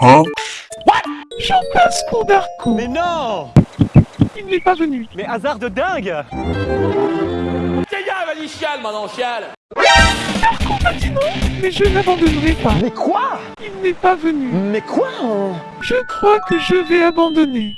Hein J'en passe pour Darko. Mais non Il n'est pas venu. Mais hasard de dingue Tiens, vas-y, chiale, Darko m'a non, mais je n'abandonnerai pas. Mais quoi? Il n'est pas venu. Mais quoi hein? Je crois que je vais abandonner.